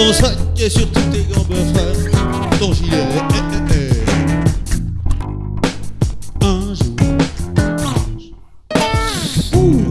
ton sac et sur tous tes gants frère, ton gilet. Un jour, ouh,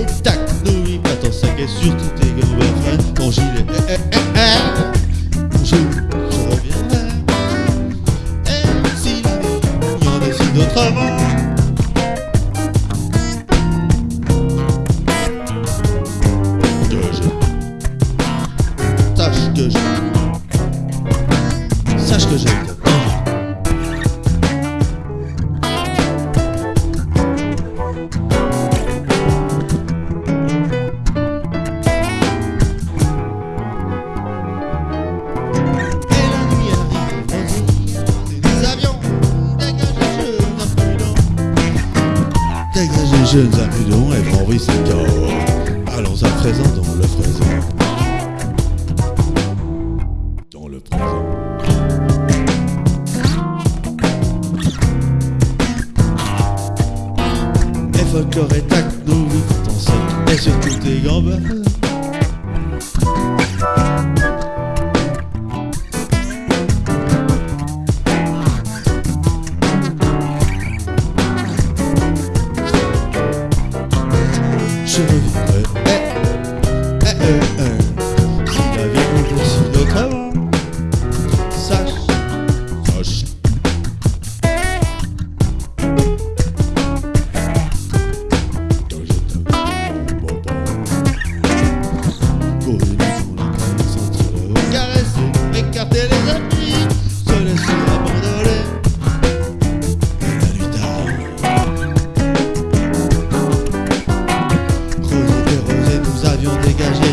et surtout tes gants frère, ton gilet. Eh, eh, eh, eh. Un jour, je reviendrai. Et si la vie en décide autrement. Que jeunes impudents et prends ses corps. Allons à présent dans le présent. Dans le présent. Et folklore et tac, n'oublie pas ton sac et surtout tes gambes. Je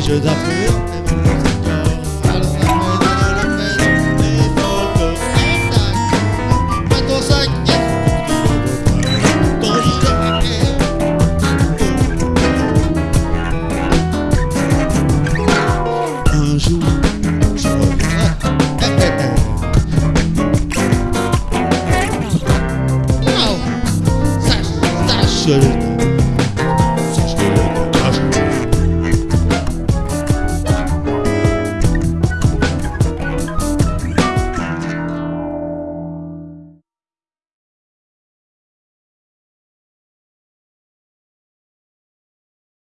jeux d'affreux. Un jour, je reviendrai. Wow. Sache, sache que je t'aime.